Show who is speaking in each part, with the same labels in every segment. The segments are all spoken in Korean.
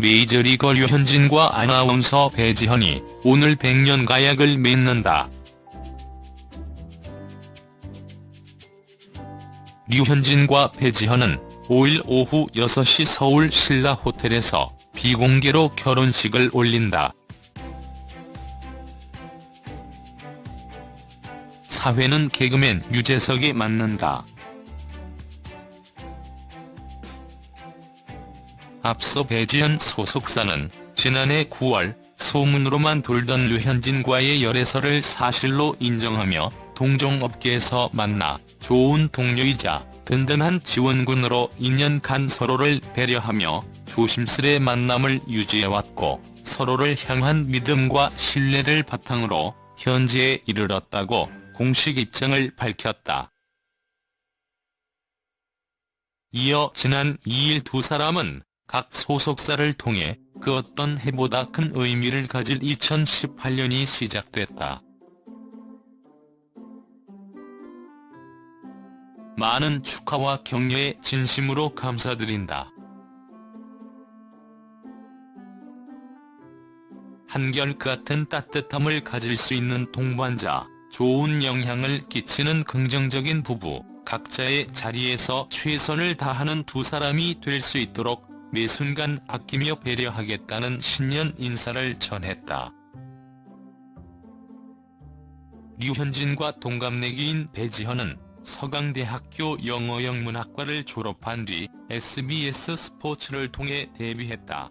Speaker 1: 메이저리거 류현진과 아나운서 배지현이 오늘 100년 가약을 맺는다. 류현진과 배지현은 5일 오후 6시 서울 신라 호텔에서 비공개로 결혼식을 올린다. 사회는 개그맨 유재석이 맡는다. 앞서 배지현 소속사는 지난해 9월 소문으로만 돌던 류현진과의 열애설을 사실로 인정하며 동종업계에서 만나 좋은 동료이자 든든한 지원군으로 2년간 서로를 배려하며 조심스레 만남을 유지해왔고 서로를 향한 믿음과 신뢰를 바탕으로 현재에 이르렀다고 공식 입장을 밝혔다. 이어 지난 2일 두 사람은 각 소속사를 통해 그 어떤 해보다 큰 의미를 가질 2018년이 시작됐다. 많은 축하와 격려에 진심으로 감사드린다. 한결같은 따뜻함을 가질 수 있는 동반자, 좋은 영향을 끼치는 긍정적인 부부, 각자의 자리에서 최선을 다하는 두 사람이 될 수 있도록 매 순간 아끼며 배려하겠다는 신년 인사를 전했다. 류현진과 동갑내기인 배지현은 서강대학교 영어영문학과를 졸업한 뒤 SBS 스포츠를 통해 데뷔했다.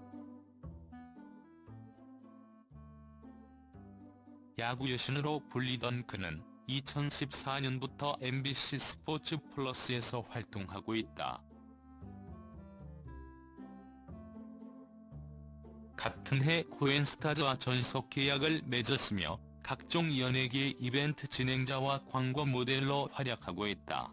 Speaker 1: 야구 여신으로 불리던 그는 2014년부터 MBC 스포츠 플러스에서 활동하고 있다. 같은 해 코엔스타즈와 전속 계약을 맺었으며 각종 연예계 이벤트 진행자와 광고 모델로 활약하고 있다.